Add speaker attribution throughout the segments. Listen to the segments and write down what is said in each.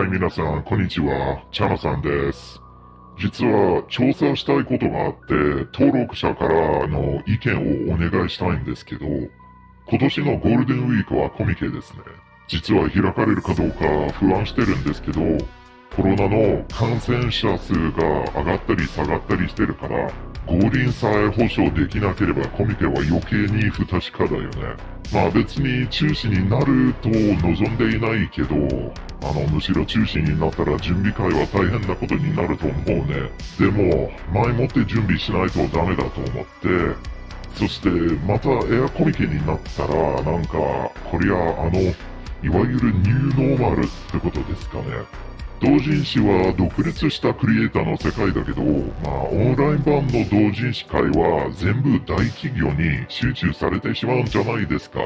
Speaker 1: はい、皆さん、こんにちは。チャナさんです。実は、調査したいことがあって、登録者からの意見をお願いしたいんですけど、今年のゴールデンウィークはコミケですね。実は開かれるかどうか不安してるんですけど、コロナの感染者数が上がったり下がったりしてるから、五輪さえ保証できなければコミケは余計に不確かだよね。まあ別に中止になると望んでいないけど、あの、むしろ中止になったら準備会は大変なことになると思うね。でも、前もって準備しないとダメだと思って、そしてまたエアコミケになったら、なんか、こりゃあの、いわゆるニューノーマルってことですかね。同人誌は独立したクリエイターの世界だけど、まあ、オンライン版の同人誌界は全部大企業に集中されてしまうんじゃないですか。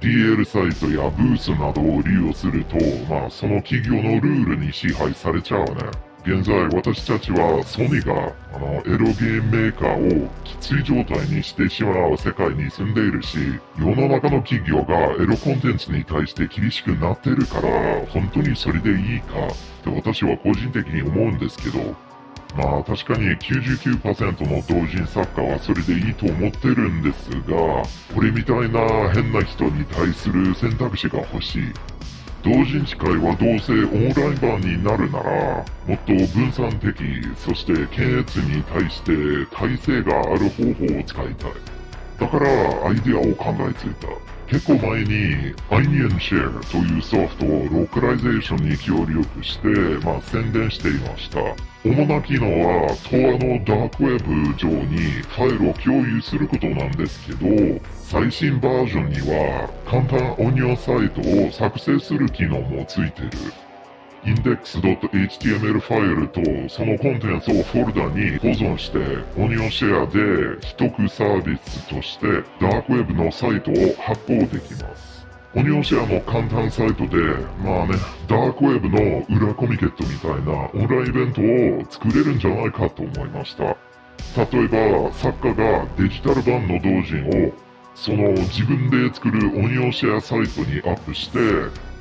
Speaker 1: DL サイトやブースなどを利用すると、まあ、その企業のルールに支配されちゃうね。現在私たちはソニーがあのエロゲームメーカーをきつい状態にしてしまう世界に住んでいるし、世の中の企業がエロコンテンツに対して厳しくなってるから、本当にそれでいいかって私は個人的に思うんですけど、まあ確かに99%の同人作家はそれでいいと思ってるんですが、俺みたいな変な人に対する選択肢が欲しい。同人誌界はどうせオンライン版になるなら、もっと分散的、そして検閲に対して耐性がある方法を使いたい。だからアイデアを考えついた。結構前に OnionShare というソフトをローカライゼーションに協力して、まあ宣伝していました。主な機能は、東亜のダークウェブ上にファイルを共有することなんですけど、最新バージョンには簡単 onion サイトを作成する機能もついてる。index.html ファイルとそのコンテンツをフォルダに保存して、 OnionShare で秘匿サービスとしてダークウェブのサイトを発行できます。 OnionShare の簡単サイトで、まあね、ダークウェブの裏コミケットみたいなオンラインイベントを作れるんじゃないかと思いました。例えば、作家がデジタル版の同人をその自分で作る OnionShare サイトにアップして、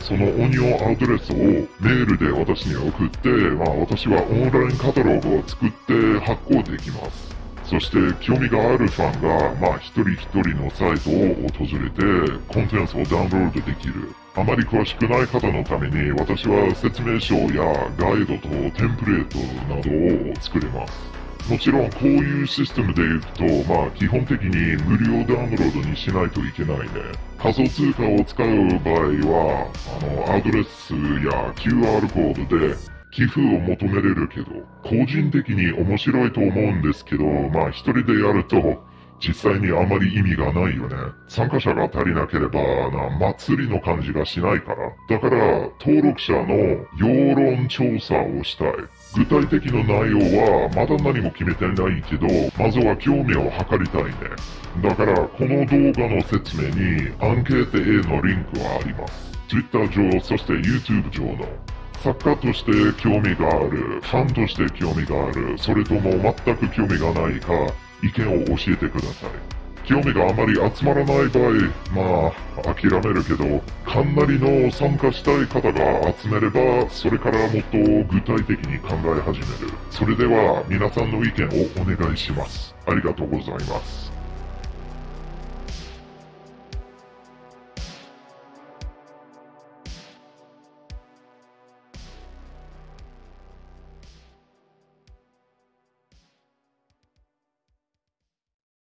Speaker 1: そのオニオンアドレスをメールで私に送って、まあ私はオンラインカタログを作って発行できます。そして興味があるファンが、まあ一人一人のサイトを訪れて、コンテンツをダウンロードできる。あまり詳しくない方のために、私は説明書やガイドとテンプレートなどを作れます。もちろんこういうシステムでいくと、まあ基本的に無料ダウンロードにしないといけないね。仮想通貨を使う場合は、あの、アドレスや QR コードで寄付を求めれるけど、個人的に面白いと思うんですけど、まあ一人でやると、実際にあまり意味がないよね。参加者が足りなければな、祭りの感じがしないから。だから、登録者の世論調査をしたい。具体的な内容はまだ何も決めてないけど、まずは興味を図りたいね。だから、この動画の説明にアンケート A のリンクはあります。Twitter 上、そして YouTube 上の。作家として興味がある、ファンとして興味がある、それとも全く興味がないか、意見を教えてください。興味があまり集まらない場合、まあ、諦めるけど、かなりの参加したい方が集めれば、それからもっと具体的に考え始める。それでは、皆さんの意見をお願いします。ありがとうございます。